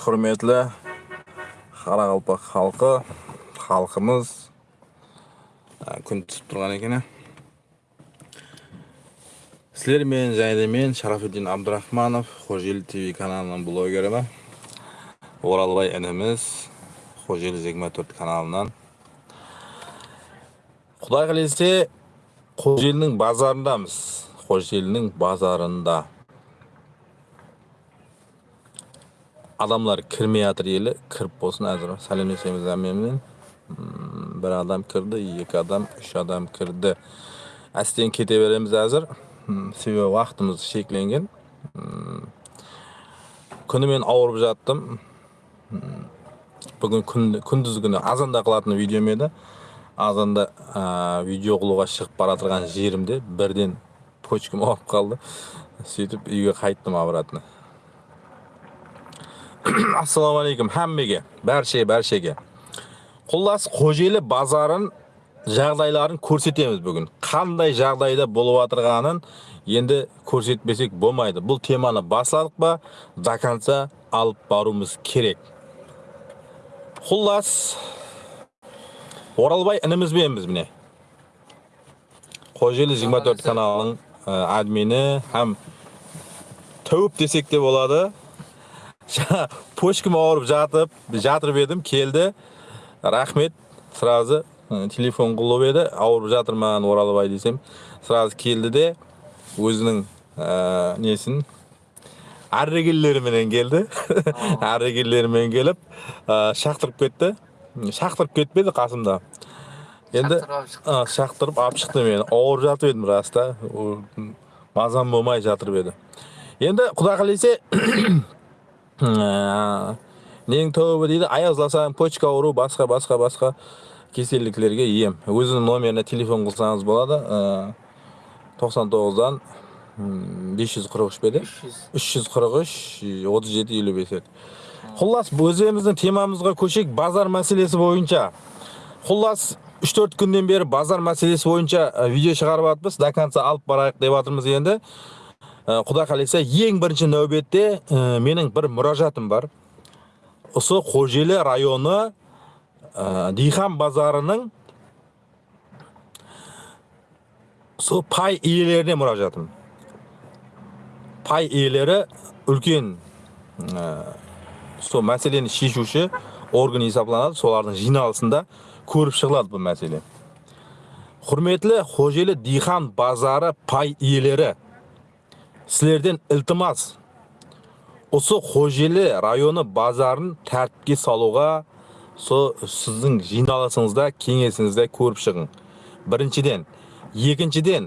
құрметлі қарақалпақ халқы халқымыз күн түсіп тұрған екен сіздермен және мен шарафиддин абдрахманов қожелі тв каналының блогері оралбай ініміз қожелі жиырма төрт каналынан құдай қалесе қожелінің базарындамыз қожелінің базарында адамдар кірмей жатыр елі кіріп болсын әзір сәлемдесеміз әмменмен бір адам кірді екі адам үш адам кірді әстен кете береміз әзір себебі уақытымыз шекленген күні мен ауырып жаттым бүгін күн, күндіз күні азанда қылатын видеом еді азанда ә, видео қылуға шығып бара жатырған жерімде бірден почкам ауырып қалды сөйтіп үйге қайттым обратно ассалаумағалейкум hammaga barchaga barchaga. Xullas qo'sheli bozorын жағдайларын көрсетеміз бүгін қандай жағдайда болып жатырғанын енді көрсетпесек болмайды бұл теманы басладық па до конца алып баруымыз керек құллас оралбай інімізбенбіз міне қожелі 24 каналының админі һәм тәуіп десек те болады почкам ауырып жатып жатырып едім келді рахмет сразу телефон қылып еді ауырып жатырмын оралбай десем сразу келді де өзінің ә, несін әррегелеріменен келді әррегелерімен келіп ә, шақтырып кетті шақтырып кетпеді қасымда енді шақтырып алып шықты мені ауырып жатып едім раста мазам болмай жатырып еді енді құдай қаласа нең тобы дейді. Аяздасаң почка ауру басқа басқа басқа кеселдіктерге ем өзінің номеріне телефон қылсаңыз болады. Тоқсан тоғыздан бес жүз қырық үш пе еді үш жүз қырық үш отыз жеті елу бес еді. Құллас өзіміздің темамызға көшейік. Базар мәселесі бойынша. Құллас үш төрт күннен бері базар мәселесі бойынша видео шығарып жатырмыз до конца алып барайық деп жатырмыз енді. Э, құдай қаласа ең бірінші нәубетте ә, менің бір мұражатым бар. Осы қожелі районы ә, дихан базарының сол пай иелеріне мұражатым. Пай иелері үлкен ә, сол мәселені шешуші орган есептелінеді солардың жиналысында көріп шығылады бұл мәселе. Құрметлі қожелі дихан базары пай иелері. Сілерден ілтимас осы қожелі районы базарын тәртіпке салуға со сіздің жиналысыңызда кеңесіңізде көріп шығың біріншіден екіншіден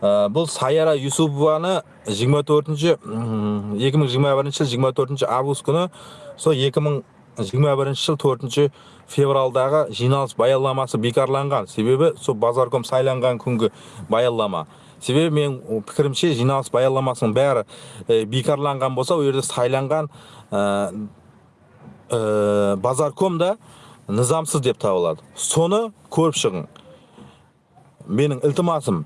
бұл саяра юсупованы 24 2021 жыл 24 август күні сол 2021 жыл 4 февралдағы жиналыс баялламасы бекарланған себебі сол базарком сайланған күнгі баяллама себебі мен пікірімше жиналыс баянламасының бәрі ә, бекарланған болса ол жерде сайланған ә, ә, базарком да нызамсыз деп табылады. Соны көріп шығың. Менің ілтимасым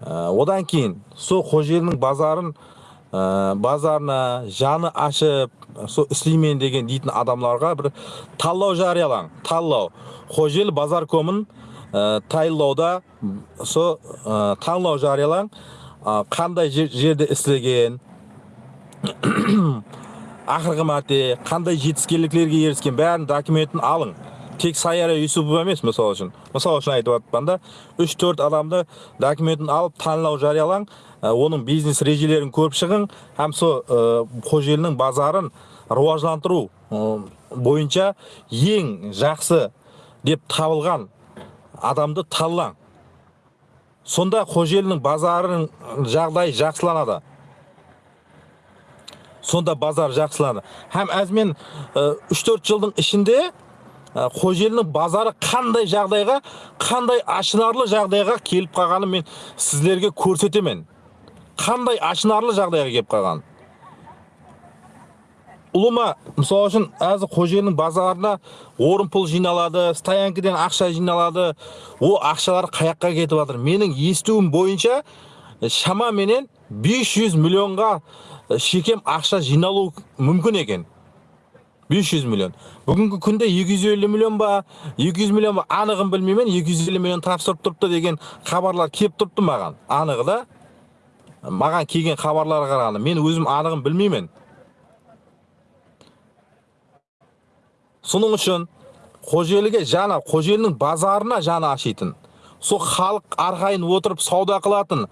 ә, одан кейін сол қожелінің базарын ә, базарына жаны ашып сол істеймін деген дейтін адамдарға бір талдау жариялаң. Талдау. Қожелі базаркомын тайлауда со ә, таңлау жариялаң қандай жерде істеген ақырғы мәрте қандай жетістіктерге еріскен бәрін документін алың. Тек саяра юсупова емес мысалы үшін. Мысалы үшін айтып жатырмын да үш төрт адамды документін алып танылау жариялаң оның бизнес режелерін көріп шығың һәм сол қожелінің базарын рауажландыру бойынша ең жақсы деп табылған адамды таллаң сонда қожелінің базарының жағдайы жақсыланады. Сонда базар жақсыланады. Һәм әзмен үш төрт жылдың ішінде қожелінің базары қандай жағдайға қандай ашынарлы жағдайға келіп қалғанын мен сіздерге көрсетемін. Қандай ашынарлы жағдайға келіп қалғанын. Ұлыма мысалы үшін әзір қоженің базарына орын пұл жиналады стоянкіден ақша жиналады ол ақшалар қаяққа кетіп жатыр. Менің естуім бойынша шамаменен 500 миллионға шекем ақша жиналу мүмкін екен. 500 миллион. Бүгінгі күнде 250 миллион ба 200 миллион ба анығын білмеймін 250 миллион тапсырып тұрыпты деген хабарлар келіп тұрыпты маған. Анығы да маған келген хабарларға қарағанда мен өзім анығын білмеймін. Соның үшін қожеліге жаны қожелінің базарына жаны ашитын сол халық арқайын отырып сауда қылатын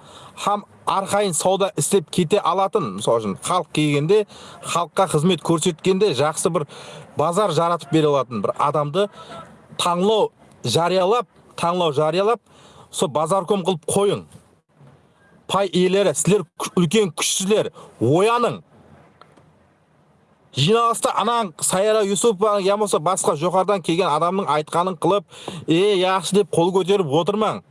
һәм арқайын сауда істеп кете алатын мысалы үшін халық келгенде халыққа қызмет көрсеткенде жақсы бір базар жаратып бере алатын бір адамды таңлау жариялап таңлау жариялап сол базарком қылып қойың пай иелері сіздер үлкен күшсіздер ояның жиналыста анаң саяра юсупова я болмаса басқа жоғарыдан келген адамның айтқанын қылып е yaxshi деп қол көтеріп отырмаң.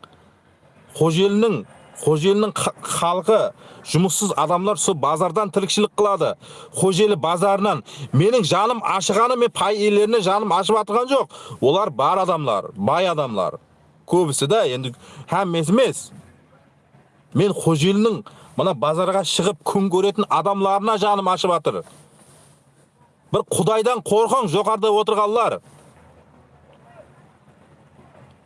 Қожелінің қожелінің халқы жұмыссыз адамдар сол базардан тіршілік қылады. Қожелі базарынан менің жаным ашығаны мен пай иелеріне жаным ашып жатырған жоқ. Олар бар адамлар бай адамлар көбісі да енді һәммесі емес. Мен қожелінің мына базарға шығып күн көретін адамларына жаным ашып жатыр бір құдайдан қорқың жоғарыда отырғанлар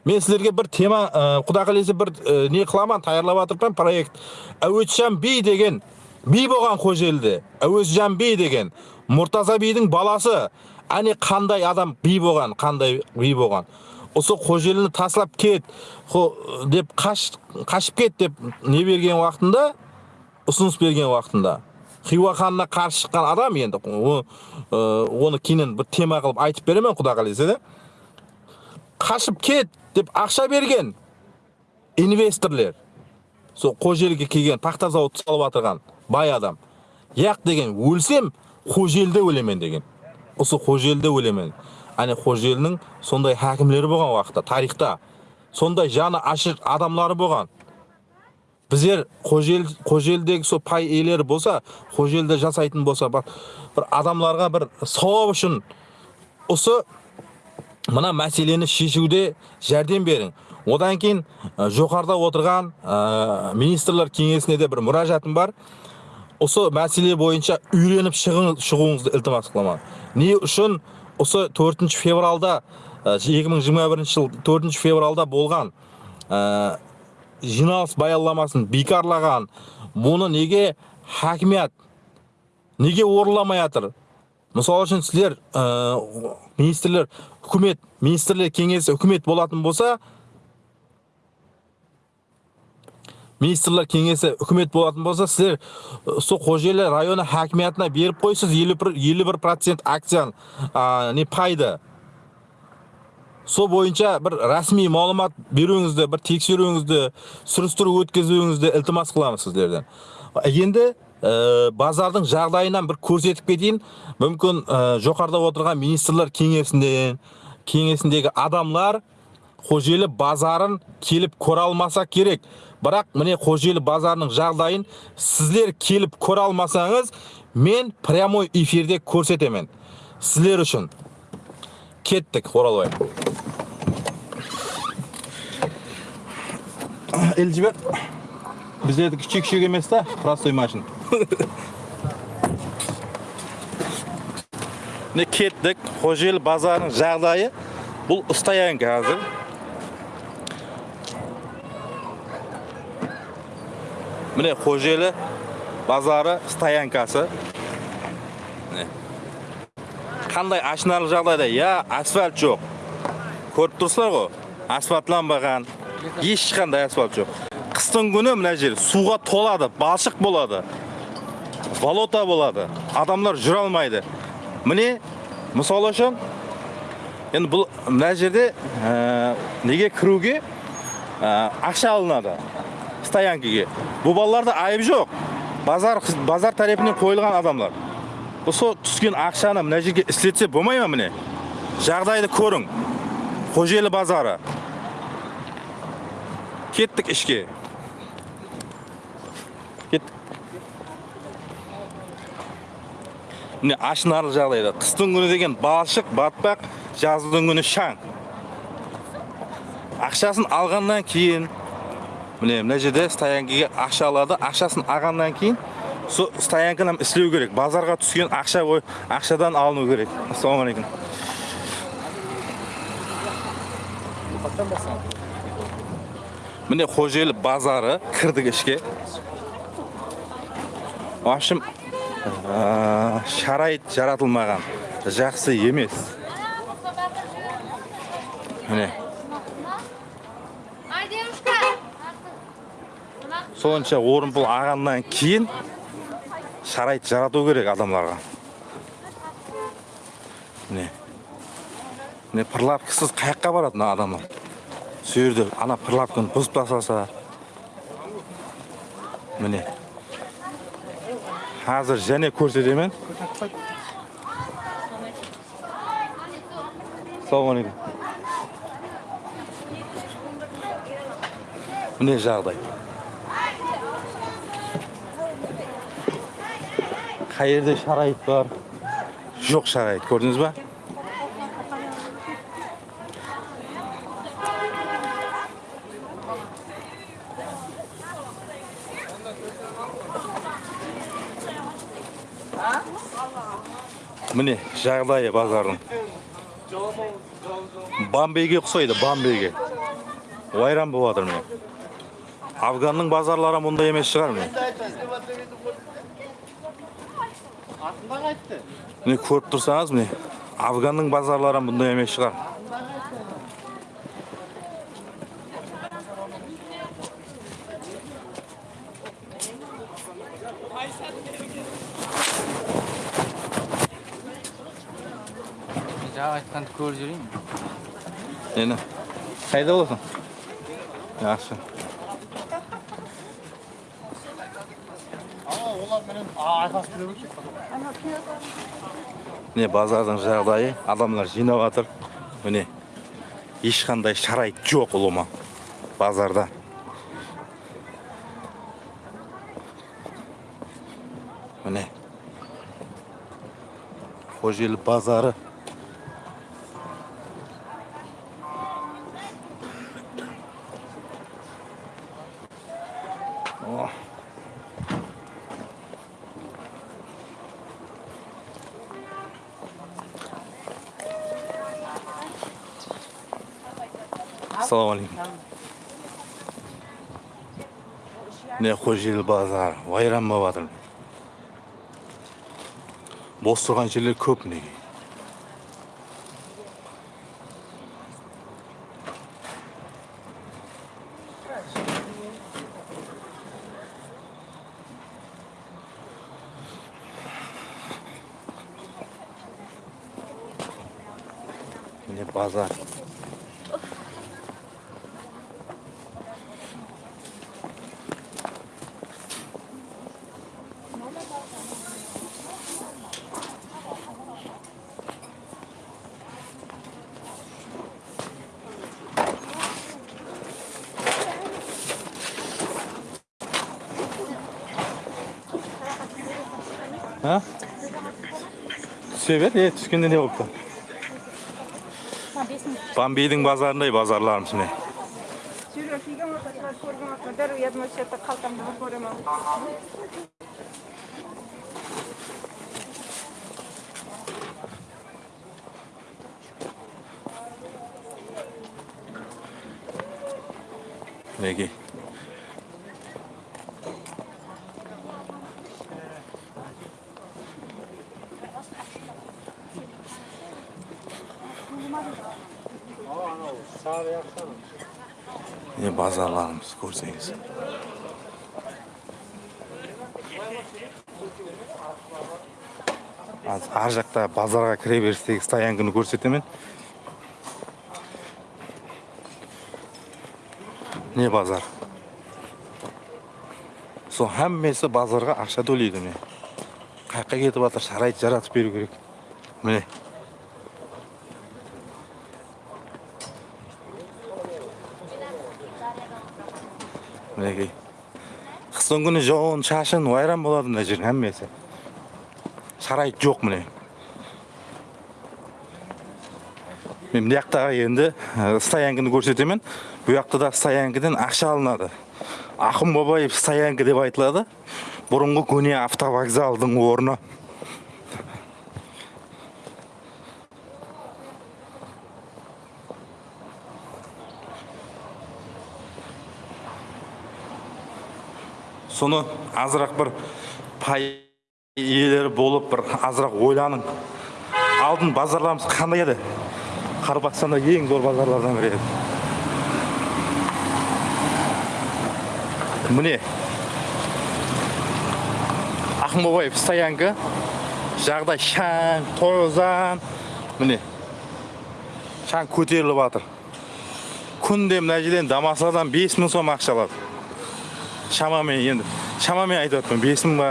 мен сіздерге бір тема ә, қаласа бір ә, не қыламын даярлап жатырмын проект әуезжан би деген би болған қожеліде әуезжан би деген мұртаза бидің баласы әне қандай адам би болған қандай би болған осы қожеліні таслап кет деп қаш, қашып кет деп не берген уақытында ұсыныс берген уақытында хиуа ханына қарсы шыққан адам енді оны кейіннен бір тема қылып айтып беремін құда қаласа да қашып кет деп ақша берген инвесторлер. Сол қожелге келген тақта зауыт салып жатырған бай адам. Яқ деген өлсем қожелде өлемін деген. Осы қожелде өлемін. Әне қожелінің сондай хәкімлері болған уақытта тарихта. Сондай жаны ашыр адамлары болған. Біздер қожел қожелдегі сол пай иелері болса қожелді жасайтын болса бір, адамларға бір сауап үшін осы мына мәселені шешуде жәрдем берің одан кейін ә, жоғарыда отырған ә, министрлер кеңесіне де бір мұражатым бар осы мәселе бойынша үйреніп шығуыңызды ілтимас қыламын не үшін осы төртінші февралда екі мың жиырма бірінші жыл төртінші февралда болған жиналыс баянламасын бекарлаған бұны неге хакимият неге орынламай жатыр мысалы үшін сіздер ә, министрлер үкімет министрлер кеңесі үкімет болатын болса министрлер кеңесі үкімет болатын болса сіздер сол қожелі районы хакимиятына беріп қойсыз елу бір процент акцияны не пайды сол бойынша бір рәсми малымат беруіңізді бір тексеруіңізді сүрістіру өткізуіңізді ілтимас қыламыз сіздерден. Енді ә, базардың жағдайынан бір көрсетіп кетейін. Мүмкін ә, жоғарыда отырған министрлер кеңесінде кеңесіндегі адамлар қожелі базарын келіп көре алмаса керек. Бірақ міне қожелі базарының жағдайын сіздер келіп көре алмасаңыз мен прямой эфирде көрсетемін. Сіздер үшін кеттік оралбай іліп жібер біздердікі кіші кішік емес та простой машина міне кеттік қожел базарының жағдайы бұл стоянка қазір міне қожелі базары стоянкасы қандай ашынарлық жағдайда? Я асфальт жоқ. Көріп тұрсыздар ғой асфальтланбаған ешқандай асфальт жоқ. Қыстың күні мына жер суға толады балшық болады болото болады адамдар жүре алмайды. Міне мысалы үшін енді бұл мына жерде ә, неге кіруге ә, ақша алынады стоянкаге бұл балаларда айып жоқ. Базар базар тарапынан қойылған адамдар. Осы түскен ақшаны мына жерге істетсе болмай ма міне? Жағдайды көрің. Қожелі базары. Кеттік ішке. Кеттік. Міне ашынарлық жағдайда. Қыстың күні деген балшық батпақ жаздың күні шаң. Ақшасын алғаннан кейін міне мына жерде стоянкаға ақша алады. Ақшасын алғаннан кейін со стоянканы істеу керек. Базарға түскен ақша ой- ақшадан алыну керек. Ассалаумағалейкум. Міне қожелі базары кірдік ішке в общем ә, шарайт жаратылмаған. Жақсы емес. Міне. Сонша орынбол ағаннан кейін шарайт жарату керек адамдарға міне міне пырлапкасыз қай жаққа барады мына адамдар. Сол жерде ана пырлапканы бұзып тастаса міне. Қазір және көрсетемін. Ассалаумағалейкум міне жағдай. Қай жерде шарайт бар жоқ шарайт көрдіңіз ба міне жағдайы базардың бомбейге ұқсайды бомбейге ойран болып жатыр міне афганның базарлары мұндай емес шығар міне міне көріп тұрсаңыз міне афганның базарлары бұндай емес шығар. Айтқанды көріп жүрейін. Нені? Қайда боласың жақсы. Міне базардың жағдайы адамдар жинап жатыр. Міне ешқандай шарайт жоқ ұлыма базарда. Міне. Қожелі базары О. ассалаумағалейкум міне қожелі базар вайран болып жатыр бос тұрған жерлер көп мінекей міне базар. А түсе бер е түскенде не болыпты бомбейдің базарындай базарларымыз міне Жүрек көрсеңіз аз ар жақта базарға кіре берістегі стоянканы көрсетемін не базар? Сол әммесі базарға ақша төлейді міне қай жаққа кетіп жатыр шарайт жаратып беру керек? Міне. Мінекей қыстың күні жауын шашын ойран болады мына жердің әммесі. Шарайт жоқ міне. Мен мына жақтағы енді ә, стоянканы көрсетемін. Бұл жақта да стоянкіден ақша алынады. Ақын бабаев стоянка деп айтылады. Бұрынғы көне автовокзалдың орны. Соны азырақ бір пай иелері болып бір азырақ ойланың. Алдын базарларымыз қандай еді? Қарбақстанда ең зор базарлардан бірі еді. Міне ақмобаев стоянка жағдай шаң тозан міне шаң көтеріліп жатыр күнде мына жерден дамасадан бес мың сом ақша алады. Шамамен енді шамамен айтып жатырмын бес мың ба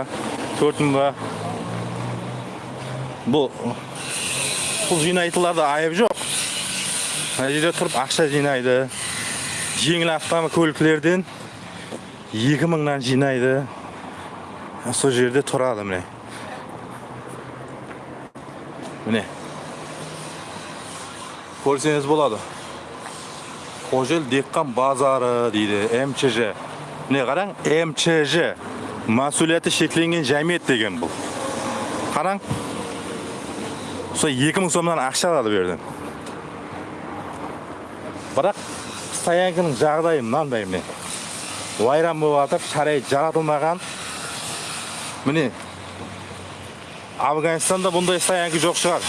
төрт мың ба бұл пұл жинайтындарда айып жоқ мына жерде тұрып ақша жинайды жеңіл автокөліктерден екі мыңнан жинайды сол жерде тұрады міне міне көрсеңіз болады қожел декқан базары дейді мчж міне қараң мчж масулияты шектелген жәмиет деген бұл қараң сол екі мың сомнан ақша алады бұл бірақ стоянканың жағдайы мынандай міне вайран болып жатыр шарайы жаратылмаған міне афганистанда бұндай стоянка жоқ шығар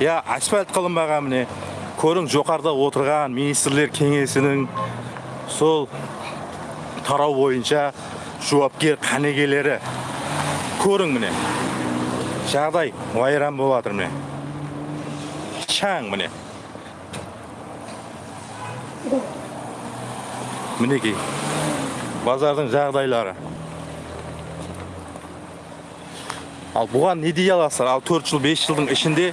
иә асфальт қылынбаған міне көрің жоғарыда отырған министрлер кеңесінің сол тарау бойынша жауапкер қанегелері көрің міне. Жағдай вайран болып жатыр міне. Шаң міне. Мінекей базардың жағдайлары. Ал бұған не дей аласыздар? Ал төрт жыл бес жылдың ішінде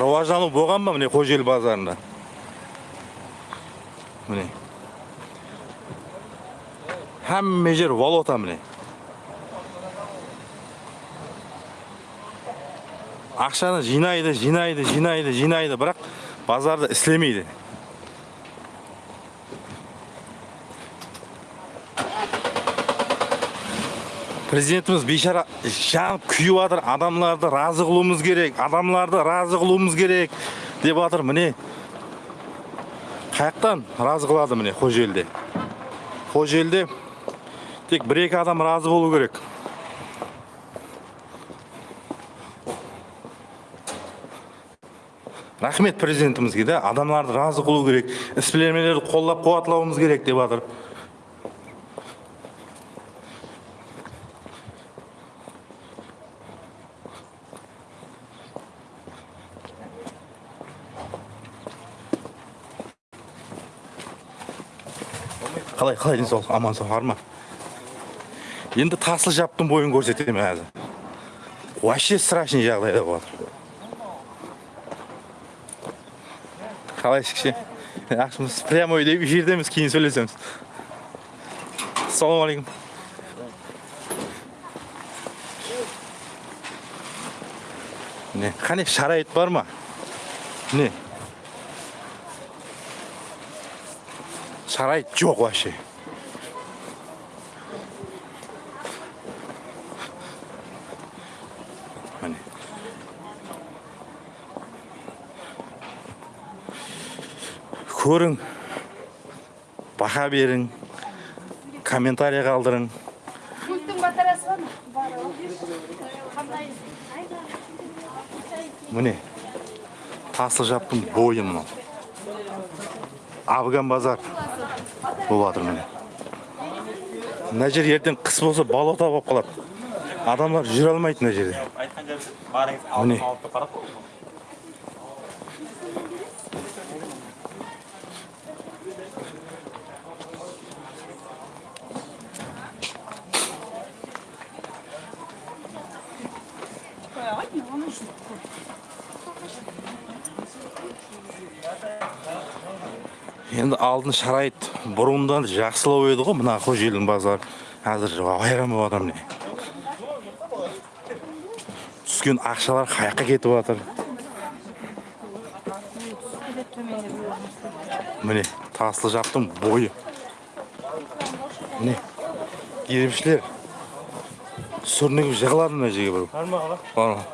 рауаждану болған ба міне қожел базарында? Міне. Hamma жер валюта міне ақшаны жинайды жинайды жинайды жинайды бірақ базарды істемейді президентіміз бейшара жанып күйіп жатыр адамларды разы қылуымыз керек адамларды разы қылуымыз керек деп жатыр міне қаяқтан разы қылады міне қожелде қожелде тек бір екі адам разы болу керек. Рахмет президентімізге да адамдарды разы қылу керек іс-білемелерді қолдап қуатлауымыз керек деп жатыр қалай қалай денсаулық аман сау ма енді тасыл жаптың бойын көрсетемін қазір вообще страшный жағдайда болып жатыр қалайсыз кіші жақсымыз прямой деп эфирдеміз кейін сөйлесеміз. Ассалаумағалейкум міне қане шарайыт бар ма? Міне шарайыт жоқ вообще. Көрің баға берің комментарий қалдырың міне тасыл жаптың бойы мынау. Афган базар болып жатыр міне. Мына жер ертең қыс болса болото болып қалады. Адамдар жүре алмайды мына жерде. Міне. Енді алдын шарайт бұрындан жақсылау еді ғой мына қожелдің базары. Қазір айран болып жатыр міне. Түскен ақшалар қаяққа кетіп жатыр. Міне таслы жаптың бойы. Міне киримшілер сүрінігіп жығылады мына жерге бір. Бар ма аға бар ма?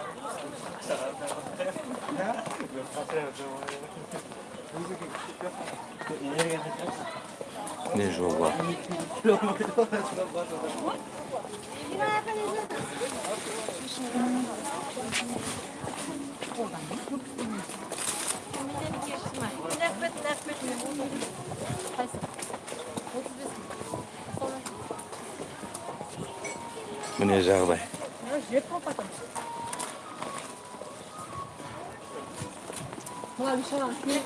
не жол бар міне жағдай міне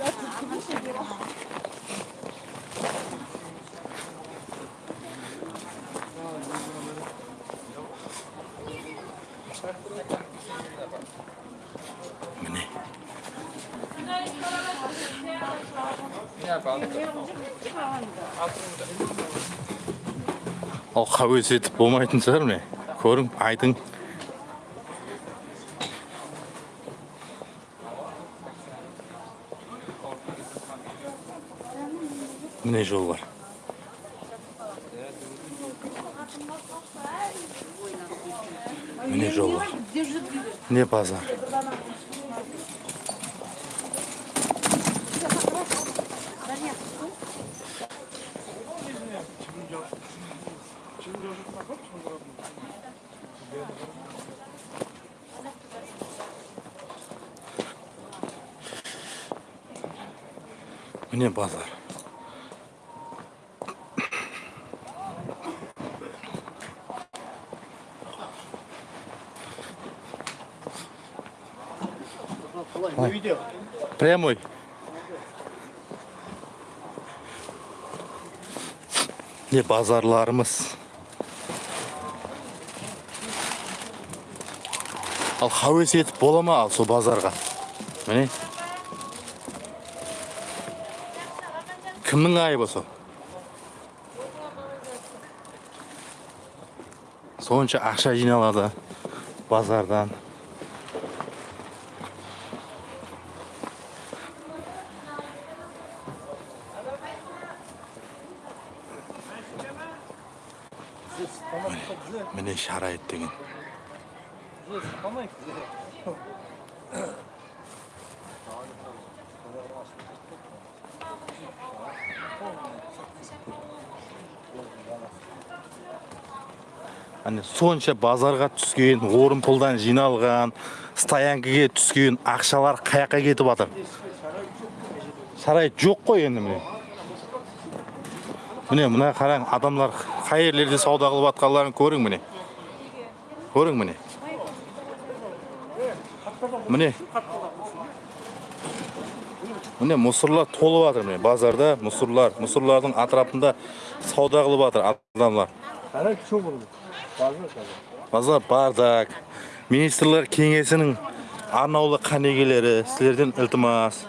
ал хавес етіп болмайтын шығар міне көрің айдың міне жол бар міне жол бар міне базар міне базар прямой. Не базарларымыз ал хауес етіп бола ма ал сол базарға міне кімнің айыбы сол сонша ақша жиналады базардан міне шарайт деген Әне сонша базарға түскен орын пұлдан жиналған стоянкаға түскен ақшалар қаяққа кетіп жатыр. Сарай жоқ қой енді міне. Міне мына қараң адамдар қай жерлерде сауда қылып жатқанларын көрің міне. Көрің міне. Міне. Міне мусорлар толып жатыр міне. Базарда мусорлар мусорлардың атрапында сауда қылып жатыр адамдар. Базар бардак. Министрлер кеңесінің арнаулы қанегелері сіздерден ілтимас.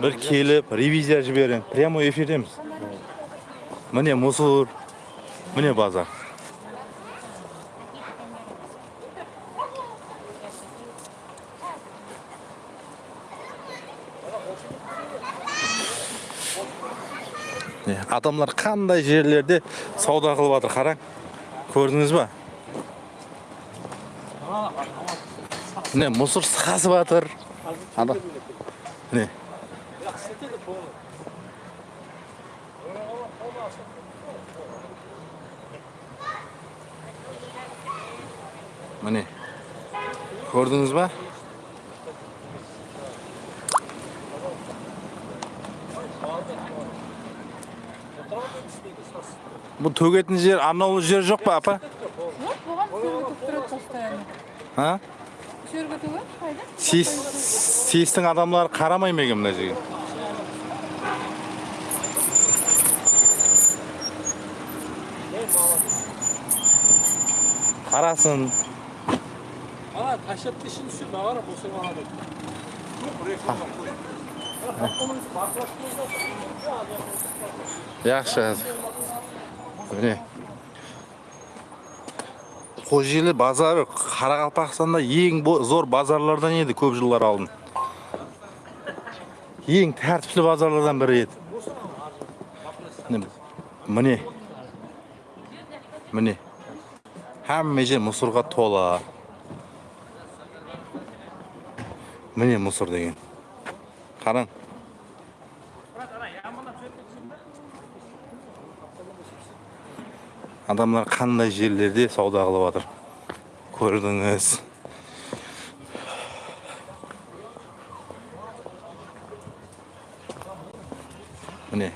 Бір келіп ревизия жіберің прямой эфирдеміз. Міне мусор міне базар. Міне, адамдар қандай жерлерде сауда қылып жатыр қараң көрдіңіз ба? Міне мусор сасып жатыр ана міне міне. Көрдіңіз ба? Бұл төгетін жер арнаулы жер жоқ па апа а сестің адамдары қарамай ма екен мына жерге қарасын ана ішін түсір жақсы міне қожелі базары қарақалпақстанда ең зор базарлардан еді көп жылдар алдын. Ең тәртіплі базарлардан бірі еді. Міне- міне. Hamma жер мусорға тола. Міне мусор деген. Қараң. Адамдар қандай жерлерде сауда қылып жатыр? Көрдіңіз. Міне.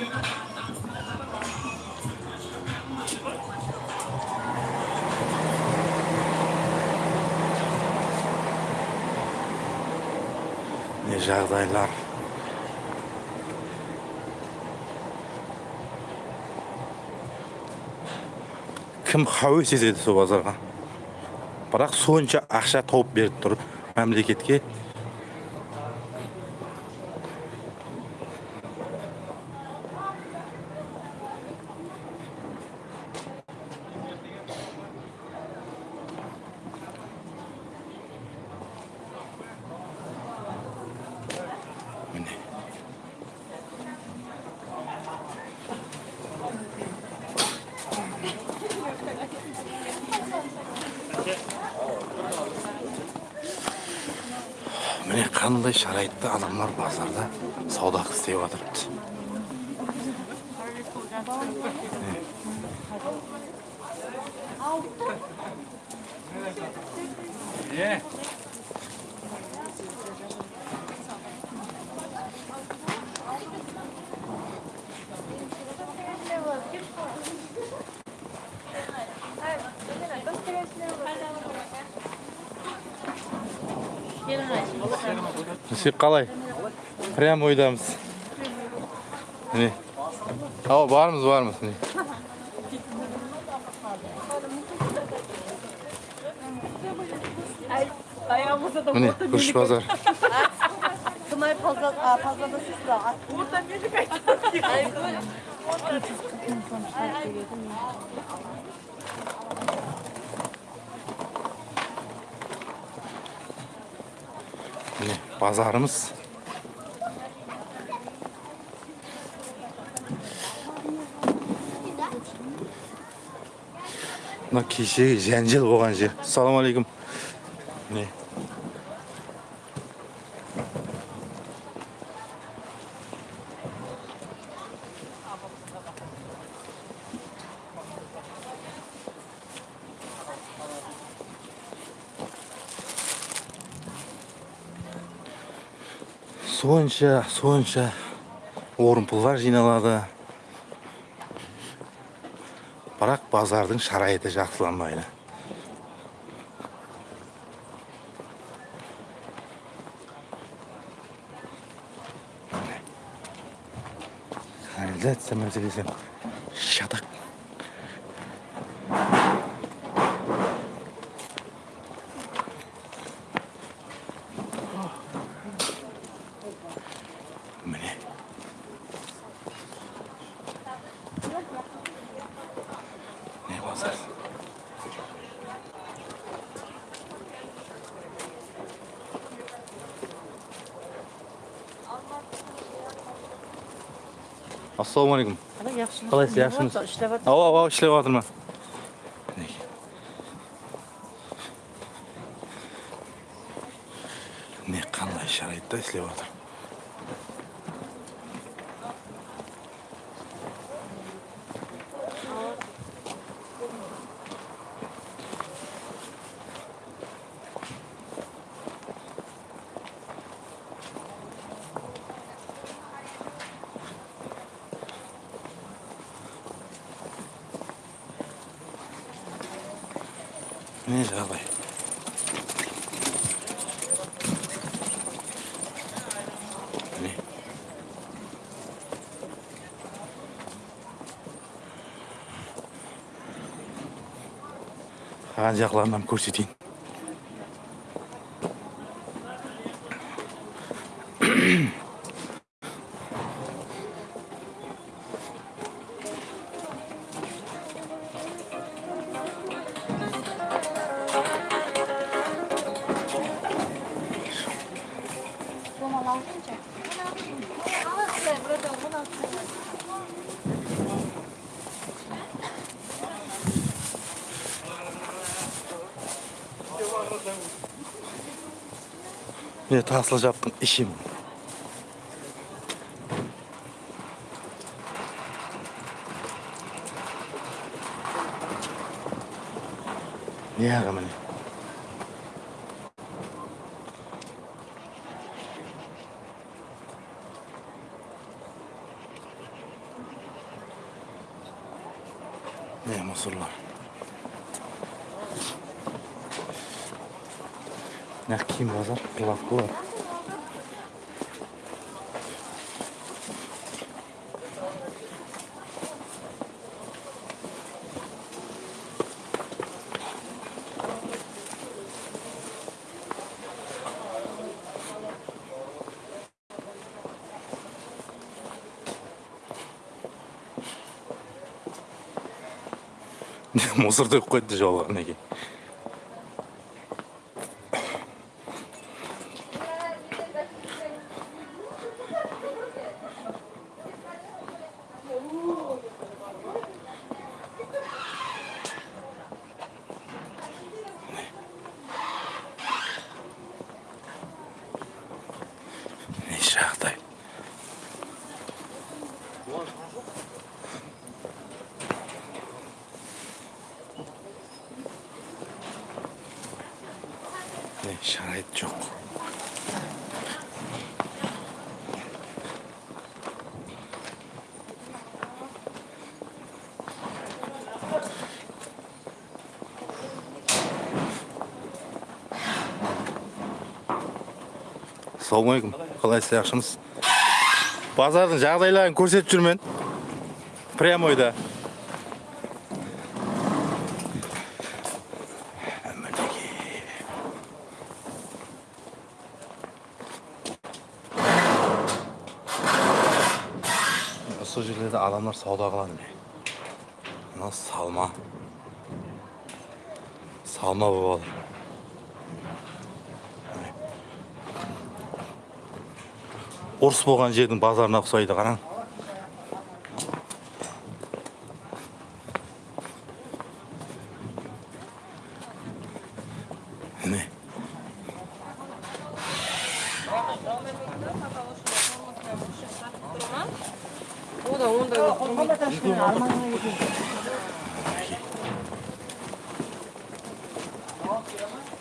не жағдайлар кім хәуес етеді сол базарға бірақ сонша ақша тауып беріп тұр мемлекетке міне міне қандай шарайтта адамдар базарда сауда істеп жатыр Е, сіз қалай прямо ойдамыз міне ау бармыз бармыз міне міне күріш базар міне базарымыз мына кешегі жәнжел болған жер. Ассалаумағалейкум міне сонша сонша орынпұлдар жиналады бірақ базардың шарайыты жақсыланбайды. Канализация мәселесі шатақ міне не базар ассалаумағалейкум қалайсыз жақсымыз İşte ау ау ау ішлеп жатыр ма не қандай шарайтта істеп жатыр не жағдай міне ана жақларынан Nasıl yaptın işim? Yeah, I'm gonna. мусор төгіп қойды жолға неге не жағдай şarayet yok ассалаумағалейкум қалайсыз жақсымыз базардың жағдайларын көрсетіп жүрмін. Прямойда осы жерлерде адамдар сауда қылады міне мына салма салма болып жатыр ұрыс болған жердің базарына ұқсайды қараң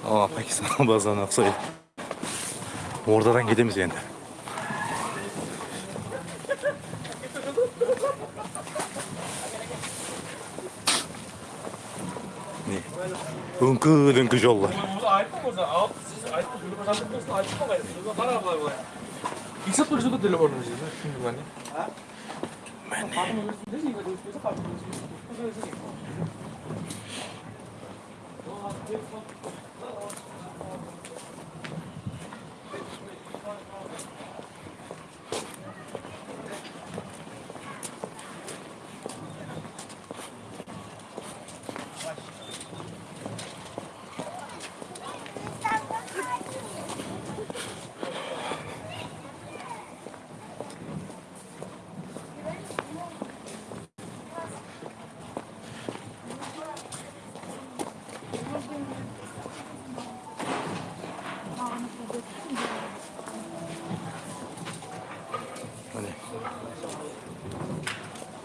Aa, Pakistan bazarına ұқсайды ордадан кетеміз енді не өңкі дөңкі жолдар айтып мырза алып сіз айтып жүріп жатып болсын айтып қалай қара Thank you.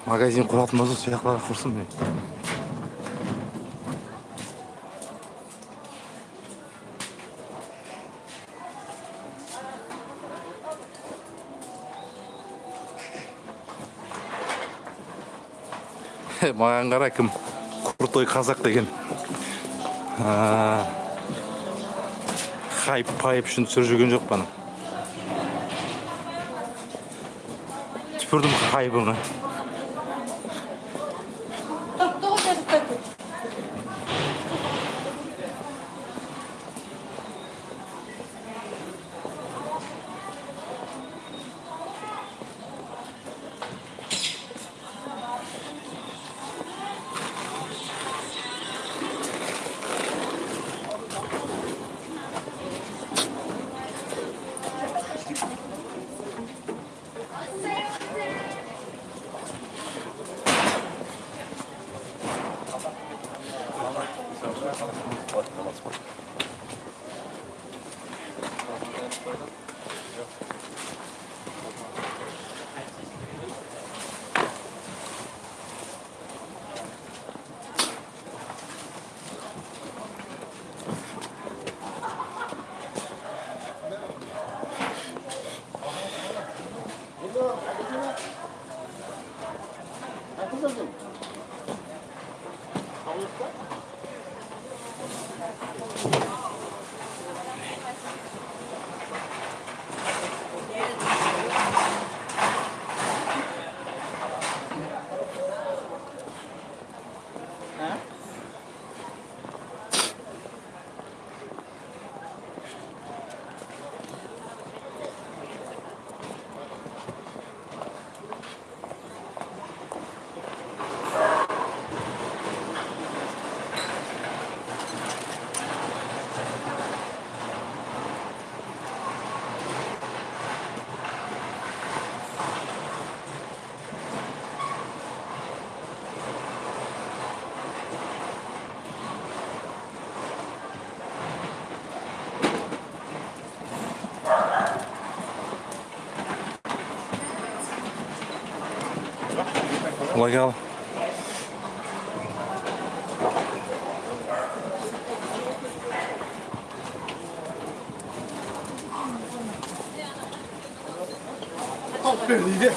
Магазин құратын болса сол құрсын міне маған қара кім крутой қазақ деген. Хайп пайп үшін түсіріп жүрген жоқ бана түпірдің хайбыңа Nochmal zurück. лагерь. Алып бер дейді.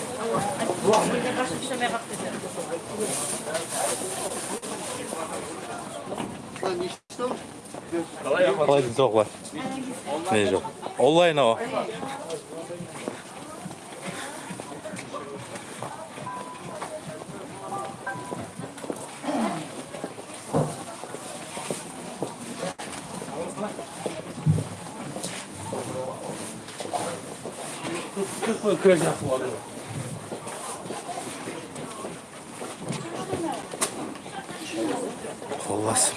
Қалай жоқ good a water. Olası?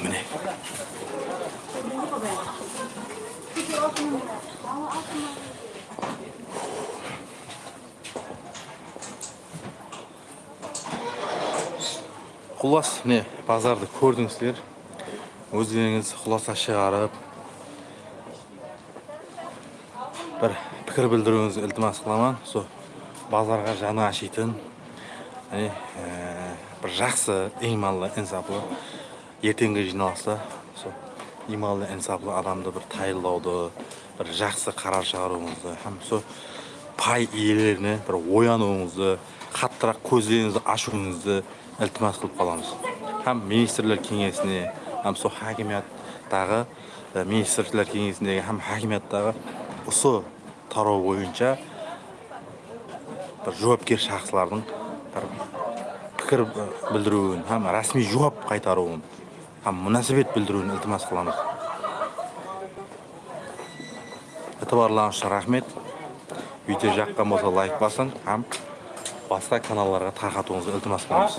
Құлас міне базарды көрдіңіздер өздеріңіз құласа шығарып бір пікір білдіруіңізді ілтимас қыламын. Сол базарға жаны ашитын бір жақсы иманлы инсаплы ертеңгі жиналыста сол иманлы инсаплы адамды бір тайылдауды бір жақсы қарар шығаруыңызды һәм сол пай иелеріне бір оянуыңызды қаттырақ көздеріңізді ашуыңызды ілтимас қылып қаламыз. Һәм министрлер кеңесіне һәм сол хакимияттағы министрлер кеңесіндегі һәм хакимияттағы осы тарау бойынша бір жауапкер шахслардың бір пікір білдіруін һәм рәсми жауап қайтаруын һәм мұнасабет білдіруін ілтимас қыламыз. Ытыбарларыңыз үшін рахмет. Видео жаққан болса лайк басың һәм басқа каналдарға тарқатуыңызды ілтимас қыламыз.